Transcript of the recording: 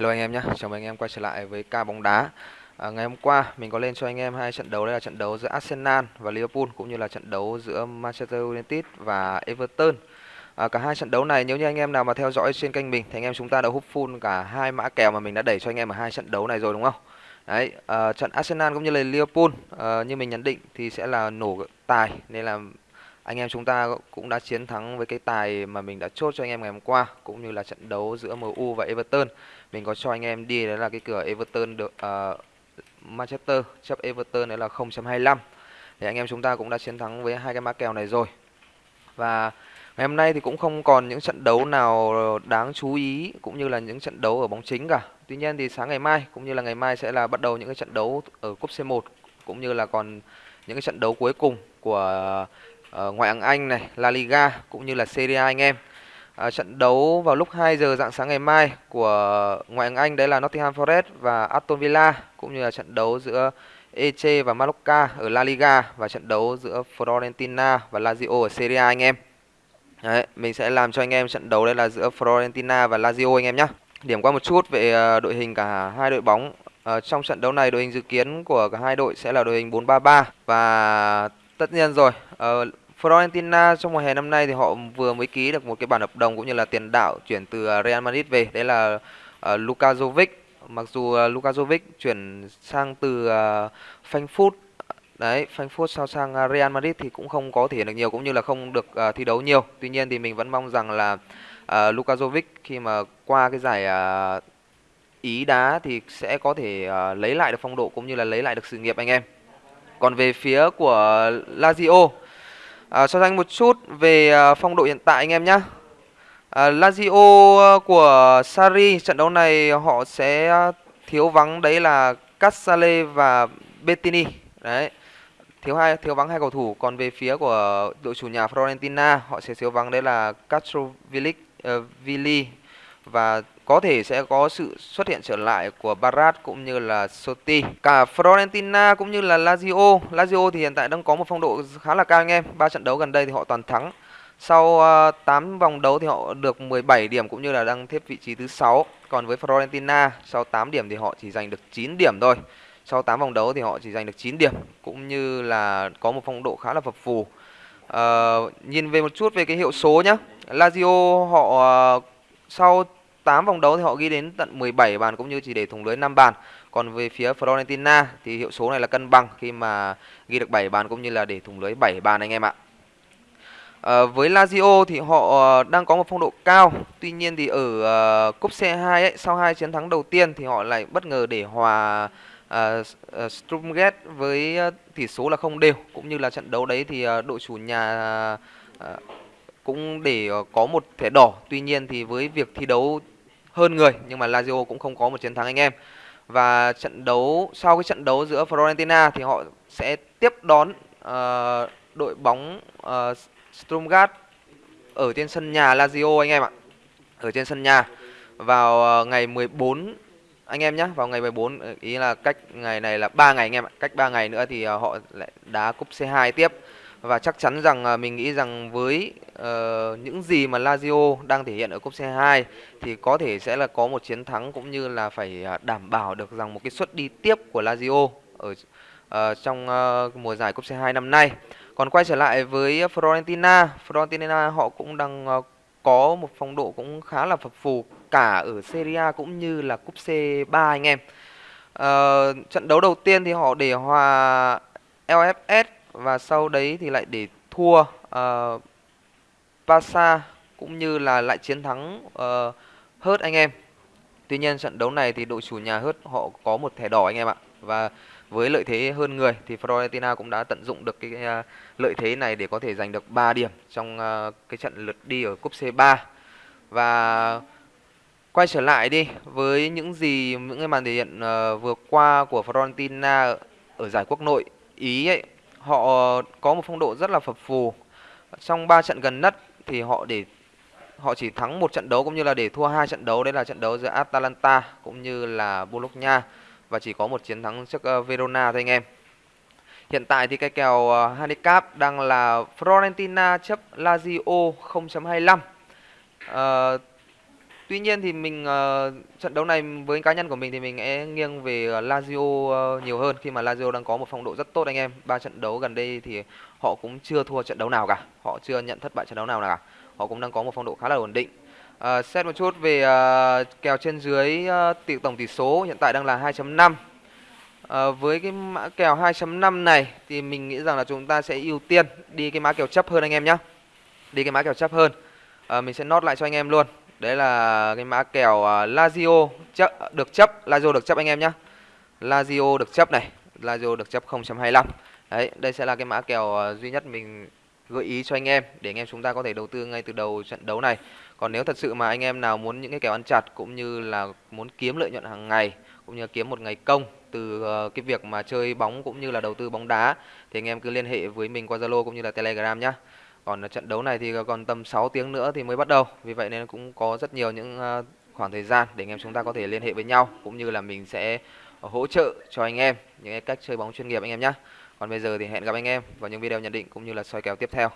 Hello anh em nhé, chào mừng anh em quay trở lại với ca bóng đá. À, ngày hôm qua mình có lên cho anh em hai trận đấu đây là trận đấu giữa Arsenal và Liverpool cũng như là trận đấu giữa Manchester United và Everton. À, cả hai trận đấu này nếu như anh em nào mà theo dõi trên kênh mình thì anh em chúng ta đã hút full cả hai mã kèo mà mình đã đẩy cho anh em ở hai trận đấu này rồi đúng không? Đấy, à, trận Arsenal cũng như là Liverpool à, như mình nhận định thì sẽ là nổ tài nên là anh em chúng ta cũng đã chiến thắng với cái tài mà mình đã chốt cho anh em ngày hôm qua cũng như là trận đấu giữa MU và Everton. Mình có cho anh em đi đó là cái cửa Everton được uh, ờ, Manchester chấp Everton đấy là 0.25 thì anh em chúng ta cũng đã chiến thắng với hai cái mã kèo này rồi. Và ngày hôm nay thì cũng không còn những trận đấu nào đáng chú ý cũng như là những trận đấu ở bóng chính cả. Tuy nhiên thì sáng ngày mai cũng như là ngày mai sẽ là bắt đầu những cái trận đấu ở cúp C1 cũng như là còn những cái trận đấu cuối cùng của Ờ, ngoại hạng Anh này, La Liga cũng như là Serie A anh em. À, trận đấu vào lúc 2 giờ dạng sáng ngày mai của ngoại hạng Anh đấy là Nottingham Forest và Aston Villa cũng như là trận đấu giữa Eche và Mallorca ở La Liga và trận đấu giữa Fiorentina và Lazio ở Serie A anh em. Đấy, mình sẽ làm cho anh em trận đấu đây là giữa Fiorentina và Lazio anh em nhé. Điểm qua một chút về ờ, đội hình cả hai đội bóng. À, trong trận đấu này đội hình dự kiến của cả hai đội sẽ là đội hình 4-3-3 và tất nhiên rồi, uh, Fiorentina trong mùa hè năm nay thì họ vừa mới ký được một cái bản hợp đồng cũng như là tiền đạo chuyển từ ờ, Real Madrid về. Đấy là uh, Luka Jovic. Mặc dù uh, Luka Jovic chuyển sang từ uh, Frankfurt đấy Frankfurt sau sang uh, Real Madrid thì cũng không có thể hiện được nhiều cũng như là không được uh, thi đấu nhiều. Tuy nhiên thì mình vẫn mong rằng là uh, Luka Jovic khi mà qua cái giải uh, Ý đá thì sẽ có thể uh, lấy lại được phong độ cũng như là lấy lại được sự nghiệp anh em còn về phía của Lazio À, so sánh một chút về à, phong độ hiện tại anh em nhé. À, Lazio à, của Sari trận đấu này họ sẽ thiếu vắng đấy là Casale và Bettini. Đấy. Thiếu hai thiếu vắng hai cầu thủ, còn về phía của đội chủ nhà Florentina họ sẽ thiếu vắng đấy là Castrovillic uh, à, Vili và có thể sẽ có sự xuất hiện trở lại của Barat cũng như là Soti. Cả Florentina cũng như là Lazio. Lazio thì hiện tại đang có một phong độ khá là cao anh em. Ba trận đấu gần đây thì họ toàn thắng. Sau ờ, 8 vòng đấu thì họ được 17 điểm cũng như là đang xếp vị trí thứ 6. Còn với Florentina sau 8 điểm thì họ chỉ giành được 9 điểm thôi. Sau 8 vòng đấu thì họ chỉ giành được 9 điểm cũng như là có một phong độ khá là phập phù. Uh, nhìn về một chút về cái hiệu số nhá. Lazio họ uh, sau 8 vòng đấu thì họ ghi đến tận 17 bàn cũng như chỉ để thủng lưới 5 bàn. Còn về phía Florentina thì hiệu số này là cân bằng khi mà ghi được 7 bàn cũng như là để thủng lưới 7 bàn anh em ạ. À, với Lazio thì họ ờ, đang có một phong độ cao. Tuy nhiên thì ở uh, cúp C2 ấy, sau hai chiến thắng đầu tiên thì họ lại bất ngờ để hòa uh, uh, Strumget với uh, tỷ số là không đều cũng như là trận đấu đấy thì uh, đội chủ nhà uh, cũng để ờ, có một thẻ đỏ. Tuy nhiên thì với việc thi đấu hơn người nhưng mà Lazio cũng không có một chiến thắng anh em. Và trận đấu sau cái trận đấu giữa Fiorentina thì họ sẽ tiếp đón uh, đội bóng ờ, uh, Stromgard ở trên sân nhà Lazio anh em ạ. Ở trên sân nhà vào ngày 14 anh em nhé, vào ngày 14 ý là cách ngày này là 3 ngày anh em ạ. Cách 3 ngày nữa thì họ lại đá cúp C2 tiếp và chắc chắn rằng à, mình nghĩ rằng với uh, những gì mà Lazio đang thể hiện ở cúp C2 thì có thể sẽ là có một chiến thắng cũng như là phải à, đảm bảo được rằng một cái suất đi tiếp của Lazio ở uh, trong uh, mùa giải cúp C2 năm nay. Còn quay trở lại với Fiorentina, Fiorentina họ cũng đang uh, có một phong độ cũng khá là phập phù cả ở Serie A cũng như là cúp C3 anh em. Uh, trận đấu đầu tiên thì họ để hòa LFS và sau đấy thì lại để thua uh, Barca cũng như là lại chiến thắng uh, Hớt anh em. Tuy nhiên trận đấu này thì đội chủ nhà Hớt họ có một thẻ đỏ anh em ạ. Và với lợi thế hơn người thì Fiorentina cũng đã tận dụng được cái uh, lợi thế này để có thể giành được 3 điểm trong uh, cái trận lượt đi ở cúp C3. Và quay trở lại đi với những gì những cái màn thể hiện uh, vừa qua của Fiorentina ở giải quốc nội Ý ấy, họ có một phong độ rất là phập phù. Trong 3 trận gần nhất thì họ để họ chỉ thắng một trận đấu cũng như là để thua hai trận đấu đấy là trận đấu giữa Atalanta cũng như là Bologna và chỉ có một chiến thắng trước ờ, Verona thôi anh em. Hiện tại thì cái kèo ờ, handicap đang là Florentina chấp Lazio 0.25. Uh, Tuy nhiên thì mình uh, trận đấu này với cá nhân của mình thì mình sẽ nghiêng về ờ, Lazio uh, nhiều hơn khi mà Lazio đang có một phong độ rất tốt anh em. Ba trận đấu gần đây thì họ cũng chưa thua trận đấu nào cả, họ chưa nhận thất bại trận đấu nào cả. Họ cũng đang có một phong độ khá là ổn định. Uh, xét một chút về uh, kèo trên dưới uh, tỷ tổng tỷ số hiện tại đang là 2.5. Uh, với cái mã kèo 2.5 này thì mình nghĩ rằng là chúng ta sẽ ưu tiên đi cái mã kèo chấp hơn anh em nhé. Đi cái mã kèo chấp hơn. Uh, mình sẽ nốt lại cho anh em luôn. Đấy là cái mã kèo uh, Lazio chấp, được chấp, Lazio được chấp anh em nhé. Lazio được chấp này, Lazio được chấp 0.25. Đấy, đây sẽ là cái mã kèo uh, duy nhất mình gợi ý cho anh em để anh em chúng ta có thể đầu tư ngay từ đầu trận đấu này. Còn nếu thật sự mà anh em nào muốn những cái kèo ăn chặt cũng như là muốn kiếm lợi nhuận hàng ngày cũng như kiếm một ngày công từ uh, cái việc mà chơi bóng cũng như là đầu tư bóng đá thì anh em cứ liên hệ với mình qua Zalo cũng như là Telegram nhé. Còn trận đấu này thì còn tầm 6 tiếng nữa thì mới bắt đầu. Vì vậy nên cũng có rất nhiều những à, khoảng thời gian để anh em chúng ta có thể liên hệ với nhau, cũng như là mình sẽ hỗ trợ cho anh em những cách chơi bóng chuyên nghiệp anh em nhé. Còn bây giờ thì hẹn gặp anh em vào những video nhận định cũng như là soi kèo tiếp theo.